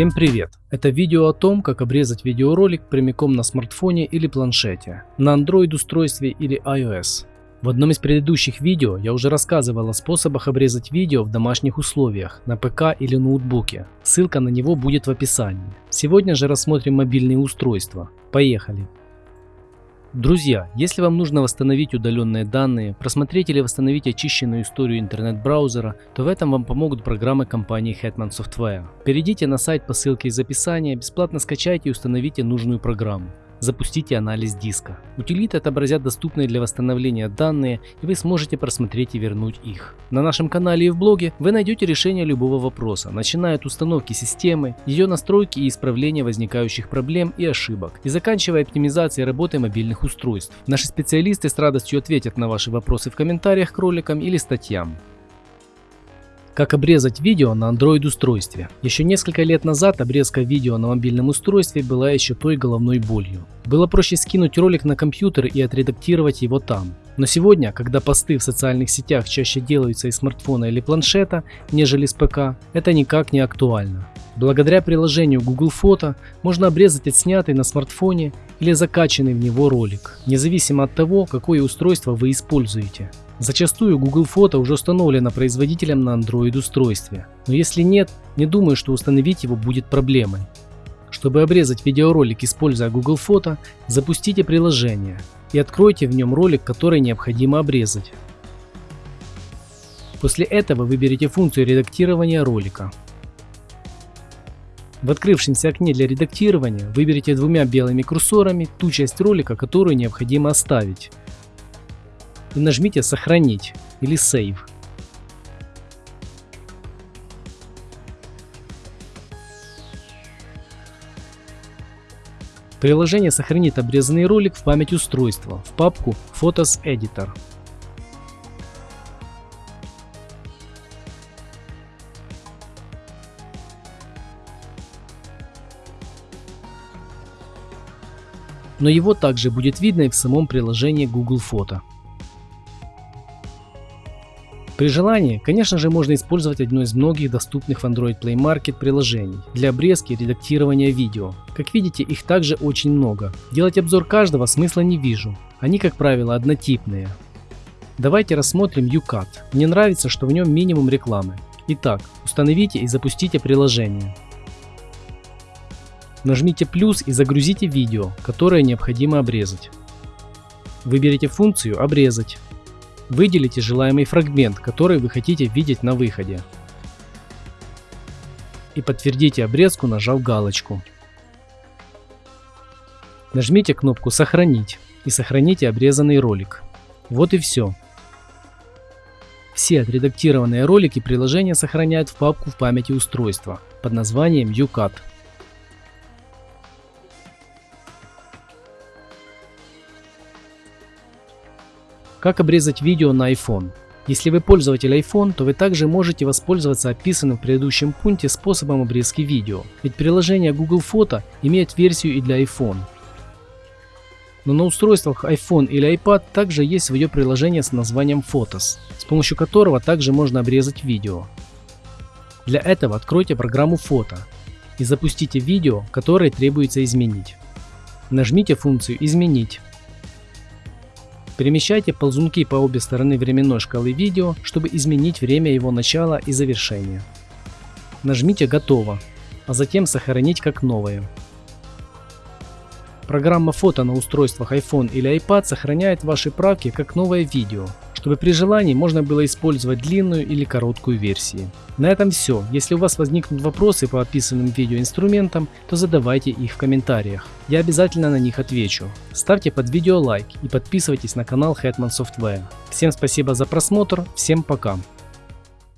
Всем привет! Это видео о том, как обрезать видеоролик прямиком на смартфоне или планшете, на Android устройстве или iOS. В одном из предыдущих видео я уже рассказывал о способах обрезать видео в домашних условиях, на ПК или ноутбуке. Ссылка на него будет в описании. Сегодня же рассмотрим мобильные устройства. Поехали! Друзья, если вам нужно восстановить удаленные данные, просмотреть или восстановить очищенную историю интернет-браузера, то в этом вам помогут программы компании Hetman Software. Перейдите на сайт по ссылке из описания, бесплатно скачайте и установите нужную программу запустите анализ диска. Утилиты отобразят доступные для восстановления данные и вы сможете просмотреть и вернуть их. На нашем канале и в блоге вы найдете решение любого вопроса, начиная от установки системы, ее настройки и исправления возникающих проблем и ошибок, и заканчивая оптимизацией работы мобильных устройств. Наши специалисты с радостью ответят на ваши вопросы в комментариях к роликам или статьям. Как обрезать видео на Android устройстве. Еще несколько лет назад обрезка видео на мобильном устройстве была еще той головной болью. Было проще скинуть ролик на компьютер и отредактировать его там. Но сегодня, когда посты в социальных сетях чаще делаются из смартфона или планшета, нежели с ПК, это никак не актуально. Благодаря приложению Google Фото можно обрезать отснятый на смартфоне или закачанный в него ролик, независимо от того, какое устройство вы используете. Зачастую Google Фото уже установлено производителем на Android устройстве, но если нет, не думаю, что установить его будет проблемой. Чтобы обрезать видеоролик, используя Google Фото, запустите приложение и откройте в нем ролик, который необходимо обрезать. После этого выберите функцию редактирования ролика. В открывшемся окне для редактирования выберите двумя белыми курсорами ту часть ролика, которую необходимо оставить и нажмите «Сохранить» или «Save». Приложение сохранит обрезанный ролик в память устройства в папку Photos Editor. Но его также будет видно и в самом приложении Google Фото. При желании, конечно же, можно использовать одно из многих доступных в Android Play Market приложений для обрезки и редактирования видео. Как видите, их также очень много. Делать обзор каждого смысла не вижу. Они, как правило, однотипные. Давайте рассмотрим UCAT. Мне нравится, что в нем минимум рекламы. Итак, установите и запустите приложение. Нажмите плюс и загрузите видео, которое необходимо обрезать. Выберите функцию «Обрезать». Выделите желаемый фрагмент, который вы хотите видеть на выходе. И подтвердите обрезку, нажав галочку. Нажмите кнопку «Сохранить» и сохраните обрезанный ролик. Вот и все. Все отредактированные ролики приложение сохраняет в папку в памяти устройства под названием UCAT. Как обрезать видео на iPhone? Если вы пользователь iPhone, то вы также можете воспользоваться описанным в предыдущем пункте способом обрезки видео, ведь приложение Google Фото имеет версию и для iPhone. Но на устройствах iPhone или iPad также есть свое приложение с названием Photos, с помощью которого также можно обрезать видео. Для этого откройте программу фото и запустите видео, которое требуется изменить. Нажмите функцию «Изменить» Перемещайте ползунки по обе стороны временной шкалы видео, чтобы изменить время его начала и завершения. Нажмите «Готово», а затем «Сохранить как новое». Программа фото на устройствах iPhone или iPad сохраняет ваши правки как новое видео, чтобы при желании можно было использовать длинную или короткую версии. На этом все. Если у вас возникнут вопросы по описанным видеоинструментам, то задавайте их в комментариях. Я обязательно на них отвечу. Ставьте под видео лайк и подписывайтесь на канал Hetman Software. Всем спасибо за просмотр, всем пока.